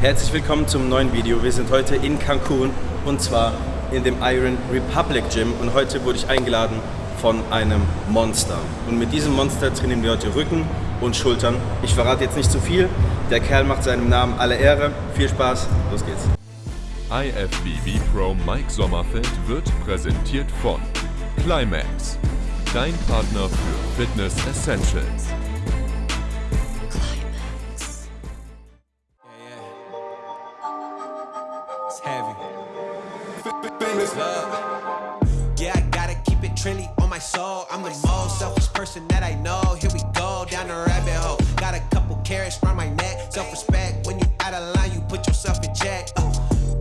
Herzlich willkommen zum neuen Video. Wir sind heute in Cancun und zwar in dem Iron Republic Gym und heute wurde ich eingeladen von einem Monster. Und mit diesem Monster trainieren wir heute Rücken und Schultern. Ich verrate jetzt nicht zu viel. Der Kerl macht seinem Namen alle Ehre. Viel Spaß, los geht's. IFBB Pro Mike Sommerfeld wird präsentiert von Climax, dein Partner für Fitness Essentials. On my soul. I'm the most selfish person that I know. Here we go down the rabbit hole. Got a couple carats around my neck. Self respect. When you out of line, you put yourself in check. Uh,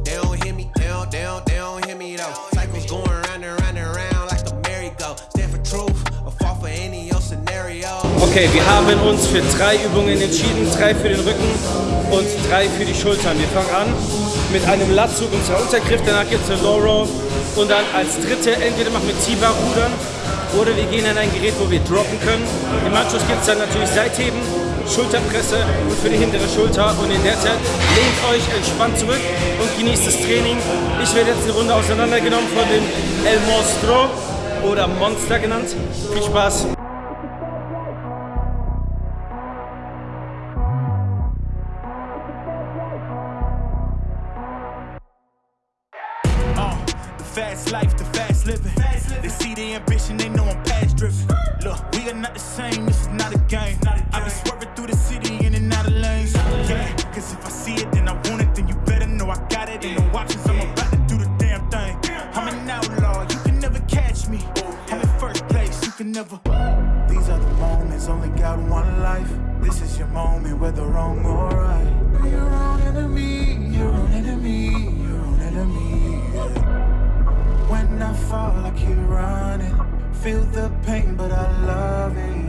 they don't hear me. They don't, they don't, they don't hear me though. Cycles going round and round and round like merry-go. Stand for truth or fall for any old scenario. Okay, wir haben uns für drei Übungen entschieden. Drei für den Rücken und drei für die Schultern. Wir fangen an mit einem Latzug und zwar Untergriff. Danach gibt es eine Low Row. Und dann als dritte entweder machen wir T-Bar rudern oder wir gehen an ein Gerät, wo wir droppen können. Im Anschluss gibt es dann natürlich Seitheben, Schulterpresse für die hintere Schulter. Und in der Zeit lehnt euch entspannt zurück und genießt das Training. Ich werde jetzt eine Runde auseinandergenommen von dem El Monstro oder Monster genannt. Viel Spaß! Fast life, the fast living. fast They see the ambition, they know I'm past driven. Look, we are not the same, this is not a game. I be swerving through the city in and out of lanes. Yeah, cause if I see it, then I want it, then you better know I got it. Ain't no options, I'm about to do the damn thing. I'm an outlaw, you can never catch me. Oh, I'm in first place, you can never. These are the moments, only got one life. This is your moment, whether wrong or right. Be your own enemy, your own enemy, your own enemy. When I fall, I keep running. Feel the pain, but I love it.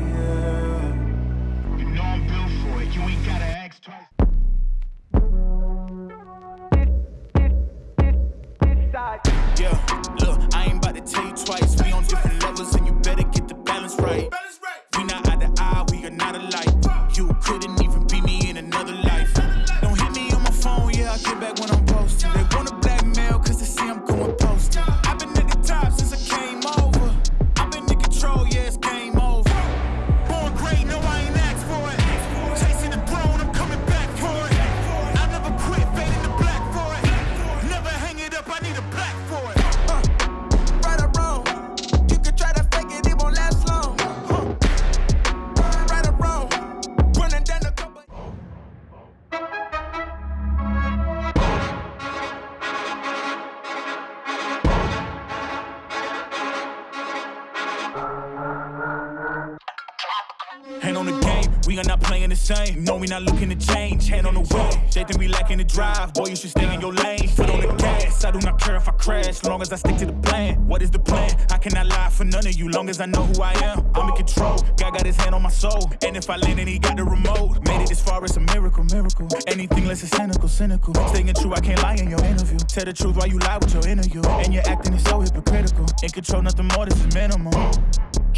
Hand on the game, we are not playing the same. No, we not looking to change. Hand on the wheel, they think we lacking the drive. Boy, you should stay in your lane. Foot on the gas, I do not care if I crash, long as I stick to the plan. What is the plan? I cannot lie for none of you, long as I know who I am. I'm in control. God got his hand on my soul, and if I land, and he got the remote. Made it this far, it's a miracle, miracle. Anything less is cynical, cynical. Staying true, I can't lie in your interview. Tell the truth why you lie with your interview, and you're acting is so hypocritical. In control, nothing more, this is minimum.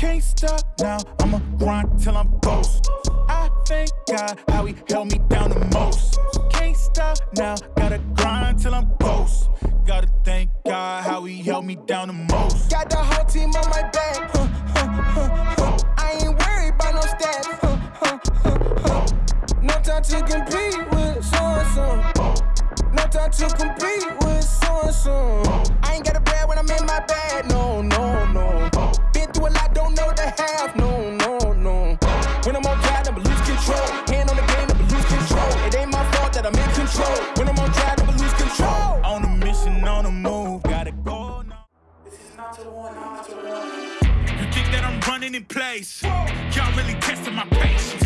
Can't stop now, I'ma grind till I'm ghost. I thank God how he held me down the most. Can't stop now, gotta grind till I'm ghost. Gotta thank God how he held me down the most. Got the whole team on my back. Huh, huh, huh. I ain't worried about no stats. No time to compete with so and so. No time to compete control. When I'm on drive, never lose control. On a mission, on the move, gotta go now. This is not to the one, not to the one. You think that I'm running in place? Y'all really testing my patience.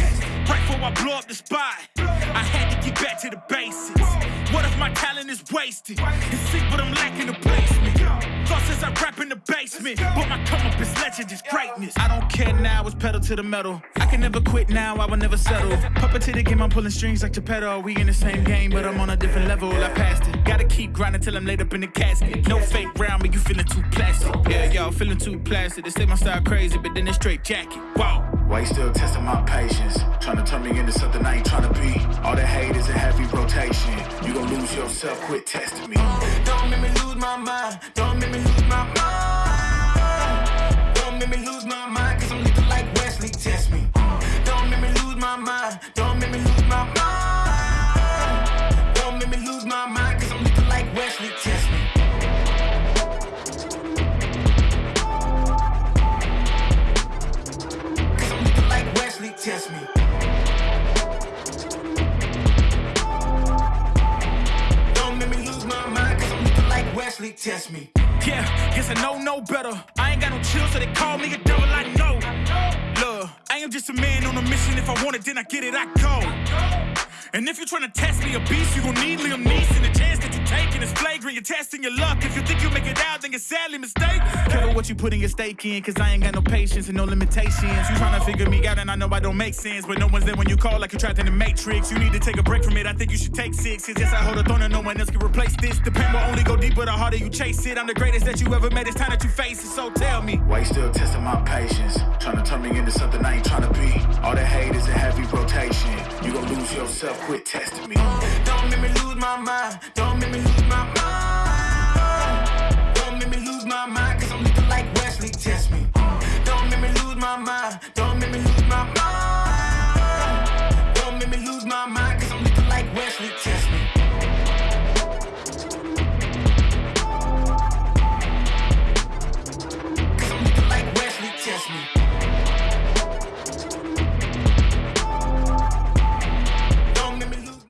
Right before I blow up the spot, I had to get back to the basics. What if my talent is wasted? It's sick, but I'm lacking the placement. Thoughts as I rap in the basement, but my come up is legend, is greatness. I don't care now, it's pedal to the metal. I can never quit now, I will never settle. Puppet to the game, I'm pulling strings like Geppetto. We in the same game, but I'm on a different level. I passed it. Gotta keep grinding till I'm laid up in the casket. No fake round, but you feeling too plastic. Yeah, y'all feeling too plastic. They say my style crazy, but then it's straight jacket. Wow. Why you still testing my patience? Trying to turn me into something I ain't trying to be. All the hate is a heavy rotation. rotation. You gon' lose yourself, quit testing me. Don't me Test me. Cause I'm like Wesley. Test me. Don't make me lose my mind, cause I'm like Wesley. Test me. Yeah, guess I know no better. I ain't got no chill, so they call me a devil. I know. Look, I am just a man on a mission. If I want it, then I get it, I go. And if you're trying to test me a beast, you gon' need Liam Neeson. The chance that you taking is flagrant. You're testing your luck. If you think you make it out, then you're sadly mistaken. Careful what you putting your stake in, cause I ain't got no patience and no limitations. You trying to figure me out, and I know I don't make sense. But no one's there when you call, like you trapped in the matrix. You need to take a break from it. I think you should take six. Cause yes, I hold a throne and no one else can replace this. The pain will only go deeper the harder you chase it. I'm the greatest that you ever met. It's time that you face it. So tell me. Why you still testing my patience? Trying to turn me into something I ain't trying to be. All that hate is a heavy rotation. You gon' lose yourself, quit testing me make me lose my mind. Don't make me lose my mind.